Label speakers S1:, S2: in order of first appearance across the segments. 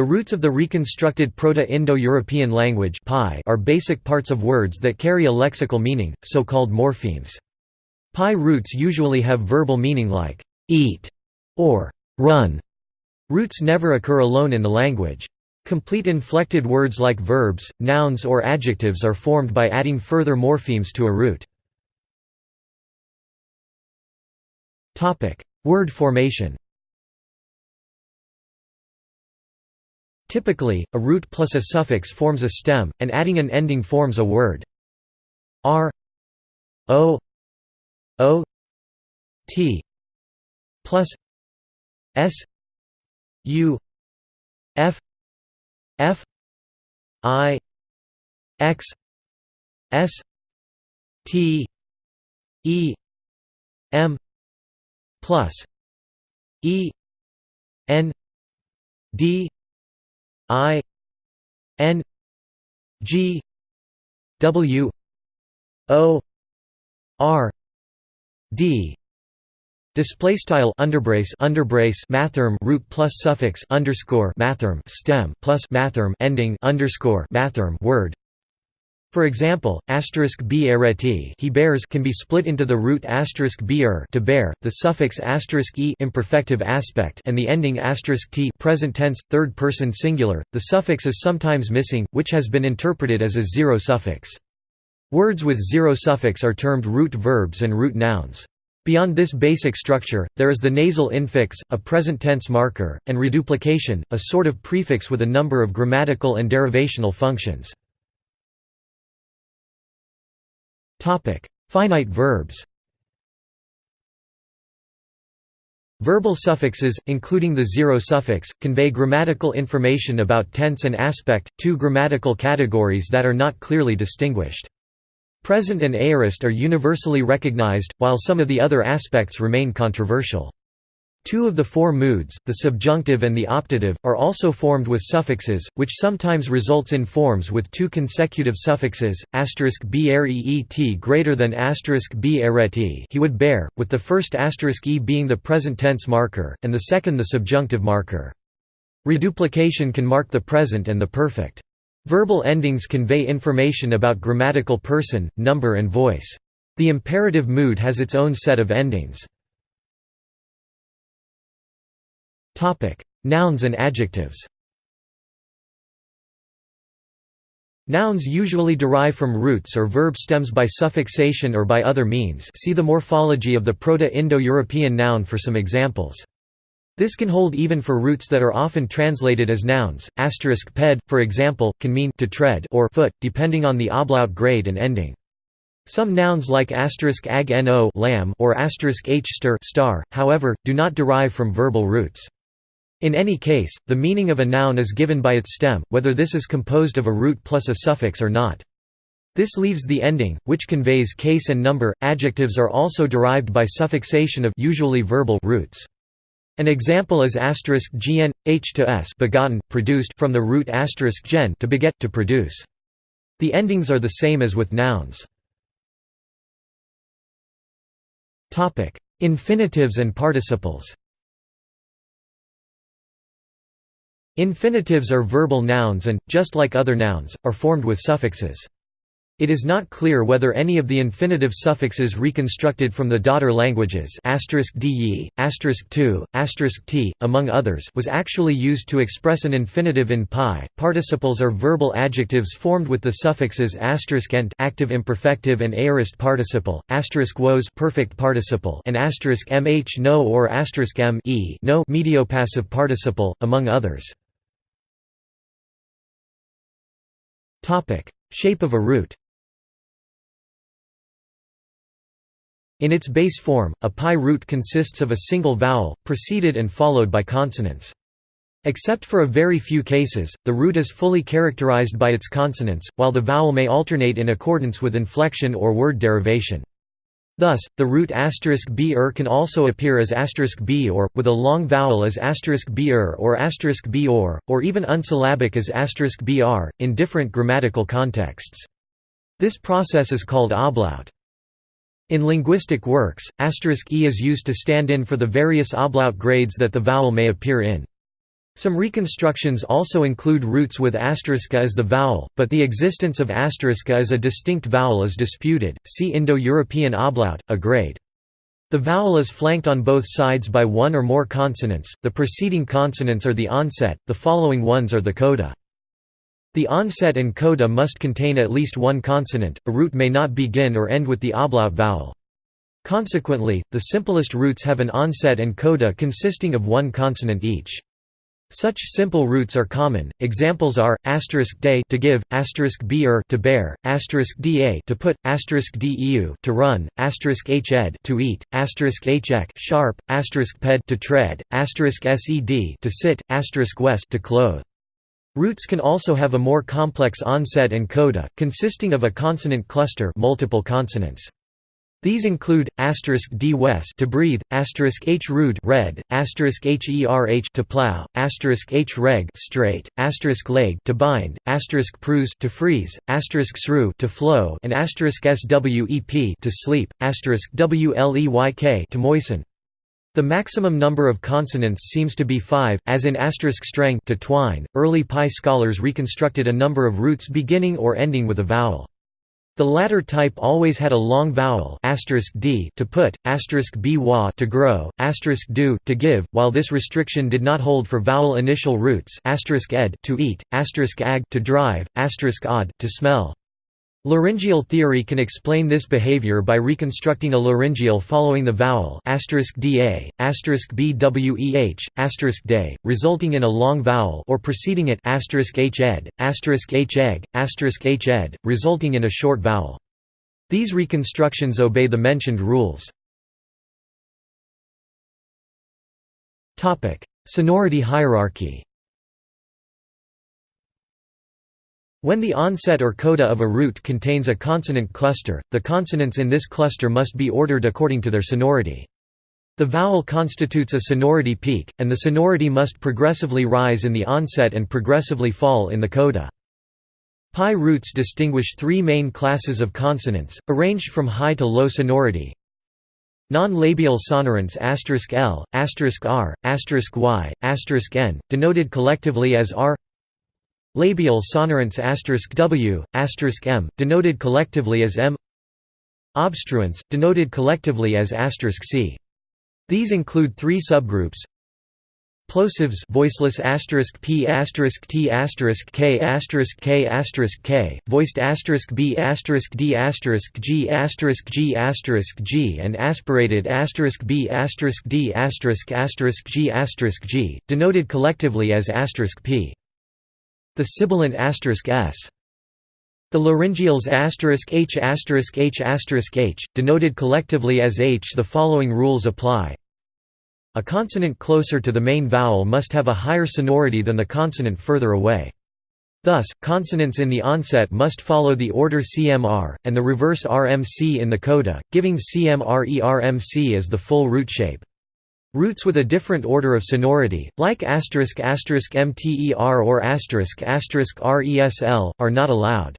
S1: The roots of the reconstructed Proto-Indo-European language are basic parts of words that carry a lexical meaning, so-called morphemes. PIE roots usually have verbal meaning like «eat» or «run». Roots never occur alone in the language. Complete inflected words like verbs, nouns or adjectives are formed by adding further morphemes to a root. Word formation Typically, a root plus a suffix forms a stem, and adding an ending forms a word. R O O T plus S U F F I X S T E M plus E N D I N G W O R D. Display style underbrace underbrace mathrm root plus suffix underscore mathrm stem plus mathrm ending underscore mathrm word for example, asterisk b ereti he bears can be split into the root asterisk er to bear, the suffix asterisk e imperfective aspect, and the ending asterisk t present tense third person singular. The suffix is sometimes missing, which has been interpreted as a zero suffix. Words with zero suffix are termed root verbs and root nouns. Beyond this basic structure, there is the nasal infix, a present tense marker, and reduplication, a sort of prefix with a number of grammatical and derivational functions. Topic: Finite verbs. Verbal suffixes, including the zero suffix, convey grammatical information about tense and aspect, two grammatical categories that are not clearly distinguished. Present and aorist are universally recognized, while some of the other aspects remain controversial. Two of the four moods, the subjunctive and the optative, are also formed with suffixes, which sometimes results in forms with two consecutive suffixes, *breet greater than *beret he would bear, with the first *e being the present tense marker, and the second the subjunctive marker. Reduplication can mark the present and the perfect. Verbal endings convey information about grammatical person, number and voice. The imperative mood has its own set of endings. Nouns and adjectives Nouns usually derive from roots or verb stems by suffixation or by other means see the morphology of the Proto-Indo-European noun for some examples. This can hold even for roots that are often translated as nouns. Asterisk ped, for example, can mean to tread or foot, depending on the ablaut grade and ending. Some nouns like asterisk ag no lamb or asterisk h star, however, do not derive from verbal roots. In any case, the meaning of a noun is given by its stem, whether this is composed of a root plus a suffix or not. This leaves the ending, which conveys case and number. Adjectives are also derived by suffixation of usually verbal roots. An example is asterisk gn h to s begotten produced from the root asterisk gen to beget to produce. The endings are the same as with nouns. Topic: Infinitives and participles. Infinitives are verbal nouns and, just like other nouns, are formed with suffixes. It is not clear whether any of the infinitive suffixes reconstructed from the daughter languages de, *2, *t, among others was actually used to express an infinitive in PIE. Participles are verbal adjectives formed with the suffixes *ent active imperfective and aorist participle, *wos perfect participle and *mh no or *m e no mediopassive participle, among others. Shape of a root In its base form, a PIE root consists of a single vowel, preceded and followed by consonants. Except for a very few cases, the root is fully characterized by its consonants, while the vowel may alternate in accordance with inflection or word derivation. Thus, the root asterisk *br er can also appear as *b or, with a long vowel as *br er or *b or, or even unsyllabic as *br, in different grammatical contexts. This process is called ablaut. In linguistic works, asterisk *e is used to stand in for the various ablaut grades that the vowel may appear in. Some reconstructions also include roots with asterisk as the vowel, but the existence of asterisk as a distinct vowel is disputed. See Indo-European ablaut, a grade. The vowel is flanked on both sides by one or more consonants. The preceding consonants are the onset, the following ones are the coda. The onset and coda must contain at least one consonant. A root may not begin or end with the ablaut vowel. Consequently, the simplest roots have an onset and coda consisting of one consonant each. Such simple roots are common. Examples are asterisk day to give, asterisk beer to bear, asterisk da to put, asterisk deu to run, asterisk hed to eat, asterisk hek sharp, asterisk ped to tread, asterisk sed to sit, asterisk west to clothe. Roots can also have a more complex onset and coda, consisting of a consonant cluster, multiple consonants. These include asterisk d west to breathe, asterisk h rude red, asterisk herh to plow, asterisk h reg straight, asterisk leg to bind, asterisk prus to freeze, asterisk sru to flow, and asterisk swep to sleep, asterisk wleyk to moisten. The maximum number of consonants seems to be five, as in strength to twine. Early PIE scholars reconstructed a number of roots beginning or ending with a vowel. The latter type always had a long vowel d to put, b wa to grow, do to give, while this restriction did not hold for vowel initial roots ed to eat, ag to drive, odd to smell. Laryngeal theory can explain this behavior by reconstructing a laryngeal following the vowel da, bweh, day, resulting in a long vowel or preceding it hed, hegg, h'ed, resulting in a short vowel. These reconstructions obey the mentioned rules. Sonority hierarchy When the onset or coda of a root contains a consonant cluster, the consonants in this cluster must be ordered according to their sonority. The vowel constitutes a sonority peak, and the sonority must progressively rise in the onset and progressively fall in the coda. PIE roots distinguish three main classes of consonants, arranged from high to low sonority. Non-labial sonorants *l, *r, *y, *n, denoted collectively as r Labial sonorants *w, *m, denoted collectively as m Obstruents, denoted collectively as *c. These include three subgroups Plosives voiceless asterisk p asterisk t asterisk k asterisk k asterisk k, voiced asterisk b asterisk d asterisk g asterisk g asterisk g, and aspirated asterisk b asterisk d asterisk asterisk g asterisk g, denoted collectively as asterisk p. The sibilant asterisk s. The laryngeals h h h, denoted collectively as h. The following rules apply. A consonant closer to the main vowel must have a higher sonority than the consonant further away. Thus, consonants in the onset must follow the order CMR, and the reverse RMC in the coda, giving CMRERMC as the full root shape. Roots with a different order of sonority, like mter or resl, are not allowed.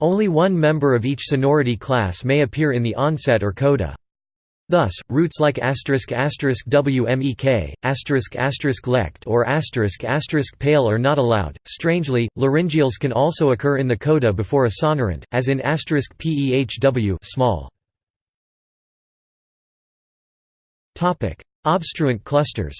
S1: Only one member of each sonority class may appear in the onset or coda. Thus, roots like wmek, lect, or pale are not allowed. Strangely, laryngeals can also occur in the coda before a sonorant, as in asterisk pehw small. Obstruent clusters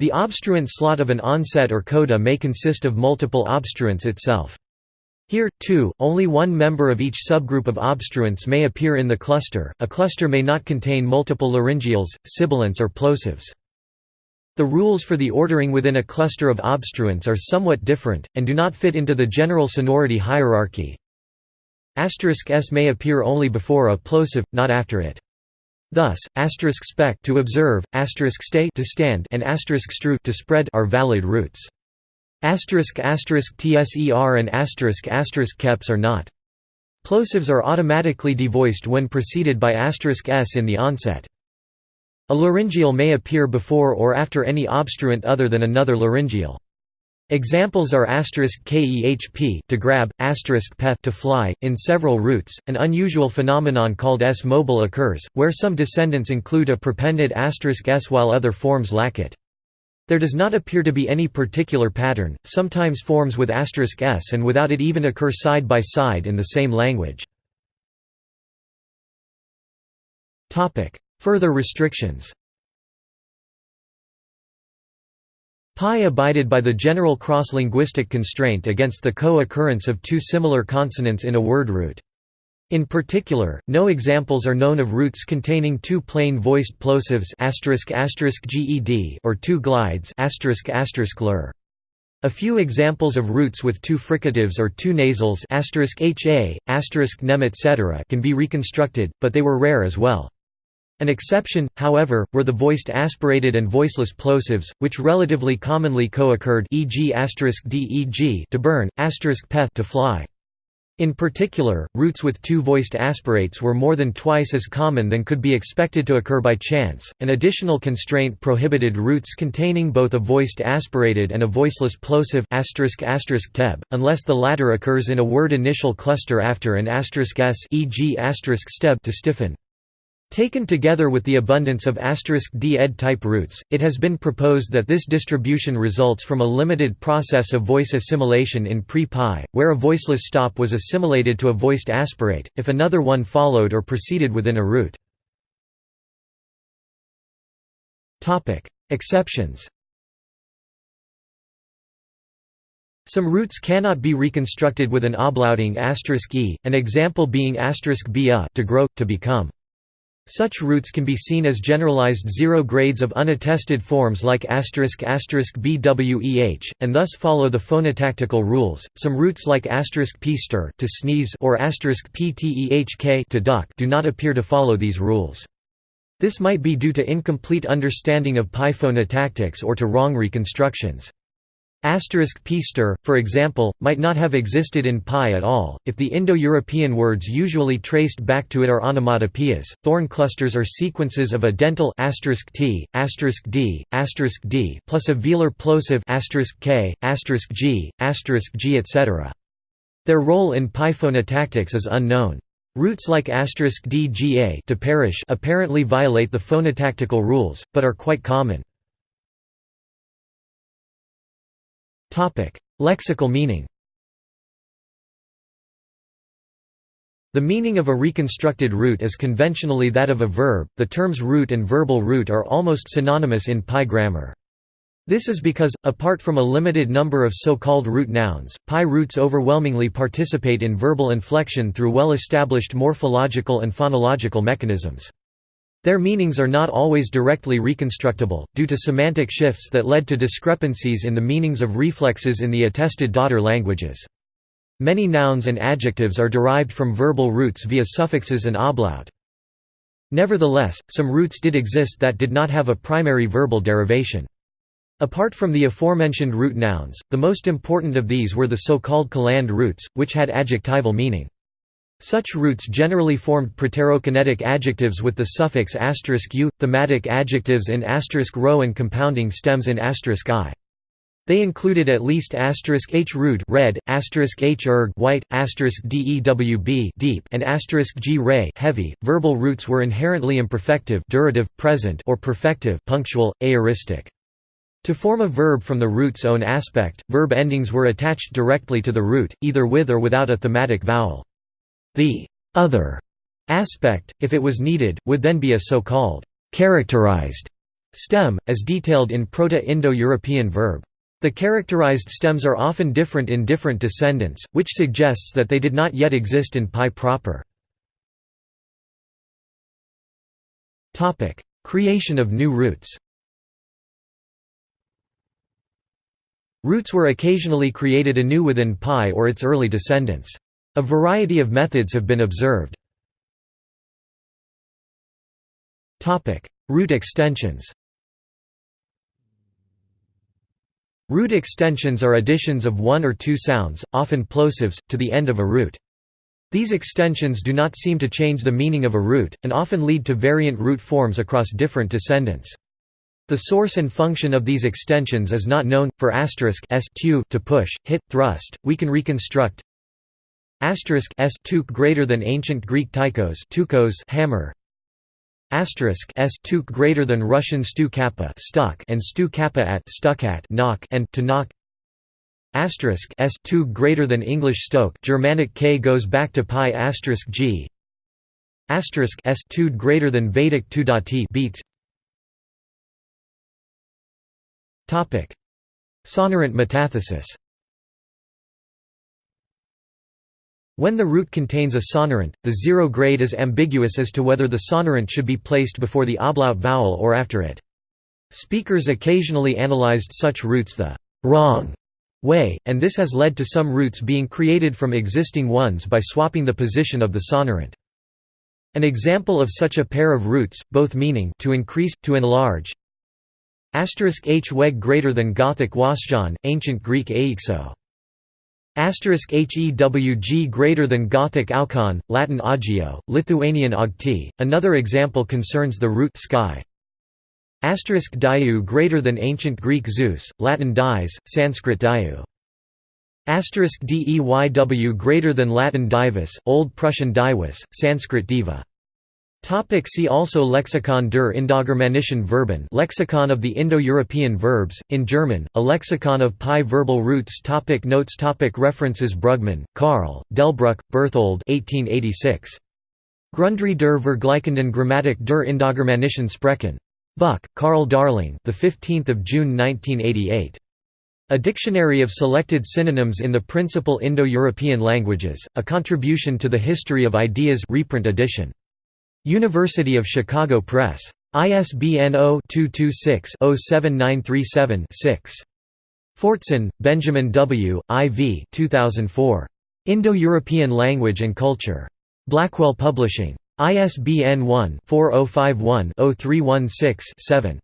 S1: The obstruent slot of an onset or coda may consist of multiple obstruents itself. Here, too, only one member of each subgroup of obstruents may appear in the cluster. A cluster may not contain multiple laryngeals, sibilants, or plosives. The rules for the ordering within a cluster of obstruents are somewhat different, and do not fit into the general sonority hierarchy. Asterisk s may appear only before a plosive, not after it. Thus, asterisk spec to observe, asterisk stay to stand, and asterisk stru to spread are valid roots. Asterisk asterisk tser and asterisk asterisk keps are not. Plosives are automatically devoiced when preceded by asterisk s in the onset. A laryngeal may appear before or after any obstruent other than another laryngeal.
S2: Examples are asterisk *kehp to grab, asterisk *peth to fly. In several roots, an unusual phenomenon called S-mobile occurs, where some descendants include a prepended *s while other forms lack it. There does not appear to be any particular pattern, sometimes forms with asterisk *s and without it even occur side by side in the same language. Further restrictions PIE abided by the general cross-linguistic constraint against the co-occurrence of two similar consonants in a word root. In particular, no examples are known of roots containing two plain voiced plosives **ged or two glides. A few examples of roots with two fricatives or two nasals **ha** nem etc. can be reconstructed, but they were rare as well. An exception, however, were the voiced aspirated and voiceless plosives, which relatively commonly co-occurred e.g. deg to burn, peth to fly. In particular, roots with two voiced aspirates were more than twice as common than could be expected to occur by chance. An additional constraint prohibited roots containing both a voiced aspirated and a voiceless plosive teb, unless the latter occurs in a word initial cluster after an s, e.g. steb to stiffen. Taken together with the abundance of d ed type roots, it has been proposed that this distribution results from a limited process of voice assimilation in pre-PIE, where a voiceless stop was assimilated to a voiced aspirate, if another one followed or proceeded within a root. Exceptions Some roots cannot be reconstructed with an ablauting e, an example being b to grow, to become. Such roots can be seen as generalized zero grades of unattested forms like bweh, and thus follow the phonotactical rules. Some roots like *p** to sneeze or *ptehk to duck do not appear to follow these rules. This might be due to incomplete understanding of PIE phonotactics or to wrong reconstructions. Pster, for example, might not have existed in PIE at all, if the Indo-European words usually traced back to it are onomatopoeias. Thorn clusters are sequences of a dental *t, *d, asterisk *d plus a velar plosive asterisk *k, asterisk *g, asterisk *g etc. Their role in PIE phonotactics is unknown. Roots like *dga to perish apparently violate the phonotactical rules, but are quite common. Lexical meaning The meaning of a reconstructed root is conventionally that of a verb. The terms root and verbal root are almost synonymous in PIE grammar. This is because, apart from a limited number of so-called root nouns, PIE roots overwhelmingly participate in verbal inflection through well-established morphological and phonological mechanisms. Their meanings are not always directly reconstructible, due to semantic shifts that led to discrepancies in the meanings of reflexes in the attested daughter languages. Many nouns and adjectives are derived from verbal roots via suffixes and ablaut. Nevertheless, some roots did exist that did not have a primary verbal derivation. Apart from the aforementioned root nouns, the most important of these were the so-called Caland roots, which had adjectival meaning. Such roots generally formed proterokinetic adjectives with the suffix *u, thematic adjectives in *rho and compounding stems in *i. They included at least h root red, h erg white, dewb deep, and g ray heavy. Verbal roots were inherently imperfective, durative, present, or perfective, punctual, aoristic. To form a verb from the root's own aspect, verb endings were attached directly to the root, either with or without a thematic vowel. The other aspect, if it was needed, would then be a so-called characterized stem, as detailed in Proto-Indo-European verb. The characterized stems are often different in different descendants, which suggests that they did not yet exist in PIE proper. Creation of new roots Roots were occasionally created anew within PIE or its early descendants. A variety of methods have been observed. Root extensions Root extensions are additions of one or two sounds, often plosives, to the end of a root. These extensions do not seem to change the meaning of a root, and often lead to variant root forms across different descendants. The source and function of these extensions is not known. For asterisk s to push, hit, thrust, we can reconstruct asterisk s tuk greater than ancient Greek tychos tukos hammer. Asterisk s tuk greater than Russian stu kappa stuck and stu kappa at stuck at knock and to knock asterisk s tuk greater than English stoke Germanic k goes back to PIE asterisk g. Asterisk s tud greater than Vedic tudati beats. Topic: Sonorant metathesis. When the root contains a sonorant, the zero grade is ambiguous as to whether the sonorant should be placed before the ablaut vowel or after it. Speakers occasionally analyzed such roots the wrong way, and this has led to some roots being created from existing ones by swapping the position of the sonorant. An example of such a pair of roots, both meaning to increase, to enlarge, Asterisk h weg greater than Gothic wasjan, ancient Greek aixo. Asterisk hewg greater than Gothic Alcon, Latin agio, Lithuanian augti. Another example concerns the root sky. Asterisk diu greater than ancient Greek Zeus, Latin dies, Sanskrit diu. Asterisk deyw greater than Latin divus, Old Prussian divus, Sanskrit diva. Topic see also Lexikon der Indogermanischen Verben Lexicon of the Indo-European verbs, in German, a lexicon of PIE verbal roots topic Notes topic References Brugmann, Karl, Delbruck, Berthold 1886. Grundrisse der Vergleichenden Grammatik der Indogermanischen Sprechen. Buck, Carl Darling the 15th of June 1988. A Dictionary of Selected Synonyms in the Principal Indo-European Languages, a contribution to the History of Ideas reprint edition. University of Chicago Press. ISBN 0-226-07937-6. Fortson, Benjamin W., IV 2004. Indo-European Language and Culture. Blackwell Publishing. ISBN 1-4051-0316-7.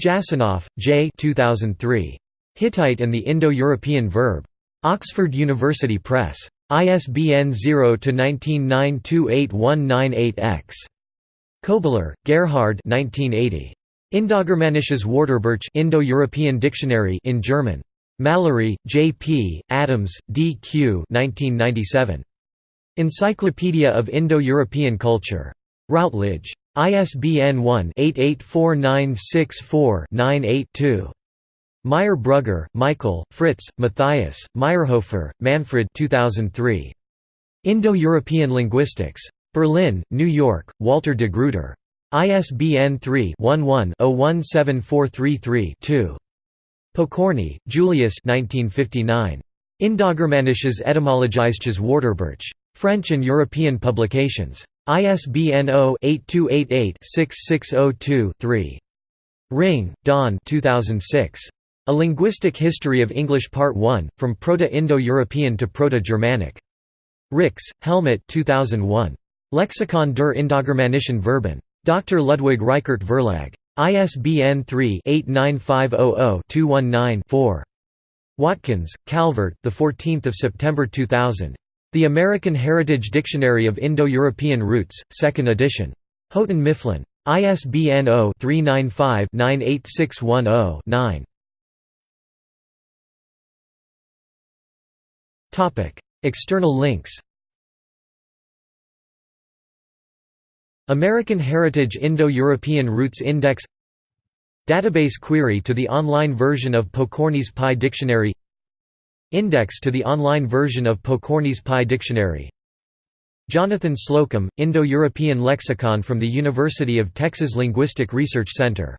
S2: Jasanoff, J. 2003. Hittite and the Indo-European Verb. Oxford University Press. ISBN 0-19928198-X. Koebler, Gerhard Indogermanisches Wörterbuch Indo-European Dictionary in German. Mallory, J. P., Adams, D. Q. 1997. Encyclopedia of Indo-European Culture. Routledge. ISBN 1-884964-982. Meyer Brugger, Michael, Fritz, Matthias, Mayrhofer, Manfred 2003. Indo-European Linguistics. Berlin, New York, Walter de Gruyter. ISBN 3-11-017433-2. Pokorny, Julius 1959. Indogermanisches etymologisches Wörterbuch. French and European publications. ISBN 0-8288-6602-3. Ringe, Don 2006. A Linguistic History of English Part 1, From Proto-Indo-European to Proto-Germanic. Rix, Helmut 2001. Lexikon der Indogermanischen Verben. Dr. Ludwig Reichert Verlag. ISBN 3-89500-219-4. Watkins, Calvert the 14th of September 2000. The American Heritage Dictionary of Indo-European Roots, 2nd edition. Houghton Mifflin. ISBN 0-395-98610-9. External links American Heritage Indo-European Roots Index Database query to the online version of Pokorny's PIE Dictionary Index to the online version of Pokorny's PIE Dictionary Jonathan Slocum, Indo-European Lexicon from the University of Texas Linguistic Research Center